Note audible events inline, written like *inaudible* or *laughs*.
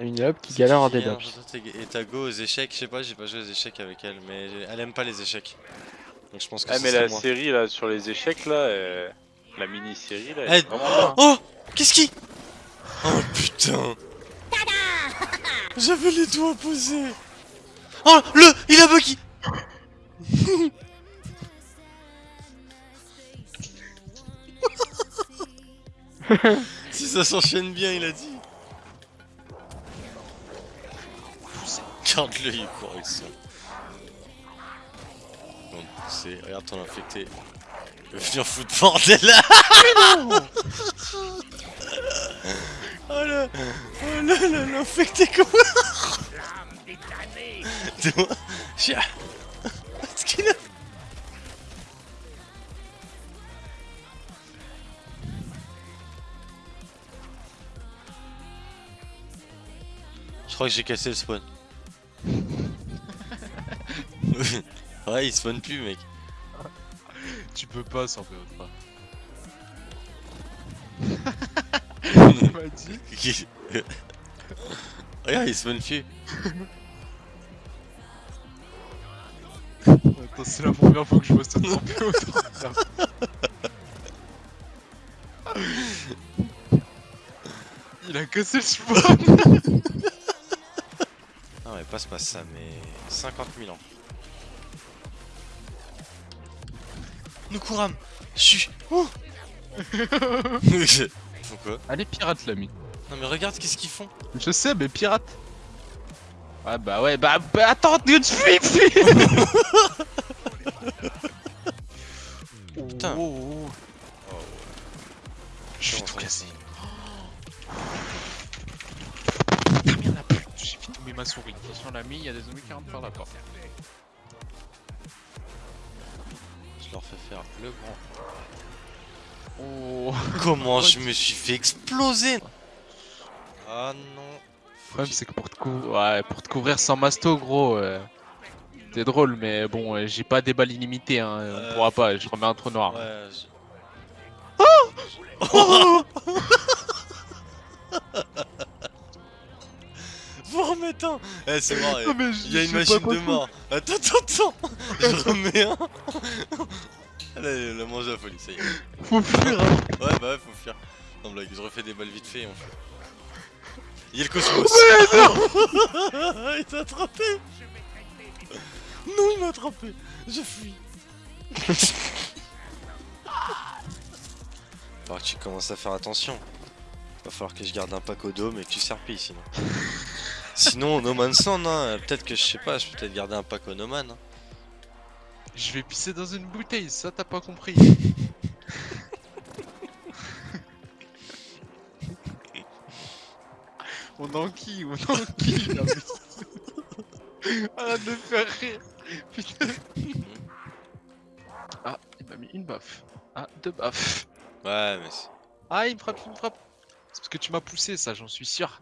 Une hub qui galère en dead hein, Et ta go aux échecs, je sais pas, j'ai pas joué aux échecs avec elle, mais elle aime pas les échecs. Donc je pense que Ah mais la moi. série là sur les échecs là, euh, la là, elle Eh, est vraiment bien. Oh Qu'est-ce qui Oh putain J'avais les doigts posés Oh le Il a buggy *laughs* Si ça s'enchaîne bien, il a dit Regarde-le, il court avec ça. Bon, c'est... Regarde ton infecté. Il va venir foutre bordel *laughs* là Oh le... Oh le... L'infecté comment Dis-moi... Qu'est-ce qu'il a Je crois que j'ai cassé le spawn. *laughs* ouais, il spawn plus, mec. Tu peux pas sans PO3. Tu m'as dit Regarde, il spawn plus. *laughs* Attends, c'est la première fois que je vois sans PO3. Il a cassé le spawn Non, mais passe pas ça, mais 50 000 ans. Nous courâmes Chut Oh *laughs* Pourquoi Allez, pirate l'ami. Non, mais regarde qu'est-ce qu'ils font Je sais, mais pirate. Ouais, bah ouais, bah, bah attends, tu fuis, fuis *laughs* Putain. Oh, oh, oh. Je suis Comment tout a plus. J'ai fait tomber ma souris. Attention, l'ami, il y a des zombies qui rentrent par la porte. Leur faire le grand. Oh. *laughs* Comment je me suis fait exploser Ah non Le problème, c'est que pour te, cou- ouais, pour te couvrir sans masto, gros, euh, t'es drôle, mais bon, euh, j'ai pas des balles illimitées, hein, Euh, on pourra pas, je remets un trou noir. Ouais, je... Vous *laughs* remettez *laughs* Eh, c'est mort, eh. mais il y a une machine de mort Attends, attends, attends Je remets un Allez, la mange à la folie, ça y est. Faut fuir, hein. Ouais, bah ouais, faut fuir. Non, blague, je refais des balles vite fait et on fuit. Il y a le cosmos *laughs* *laughs* Il t'a attrapé Non, il m'a attrapé Je fuis Alors que tu commences à faire attention. Va falloir que je garde un pack au dôme et que tu serpilles sinon. *laughs* sinon, No Man's Land, hein, peut-être que je sais pas, je peux peut-être garder un pack au No Man. hein. Je vais pisser dans une bouteille, ça t'as pas compris. *laughs* on enquille, on enquille. là, mais- *laughs* Arrête de faire rire. Putain. Ah, il m'a mis une baffe. Ah, deux baffes. Ouais, mais c'est- Ah, il me frappe, il me frappe. C'est parce que tu m'as poussé, ça, j'en suis sûr.